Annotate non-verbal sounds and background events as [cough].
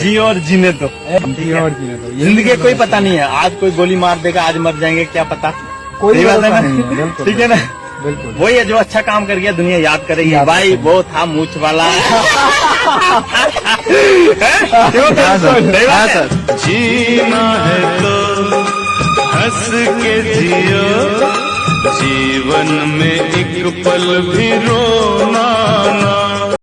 जी और जीने दो। जी और जीने दो ज़िंदगी कोई पता नहीं है। आज कोई गोली मार देगा आज मर जाएँगे क्या पता? कोई बात है ना? ठीक है ना? बिल्कुल वही है जो अच्छा काम कर गया दुनिया याद करेगी। याद भाई वो था मूछ वाला। [laughs] हाँ हाँ जीना है तो हंस के जियो। जीवन में एक पल भी रो।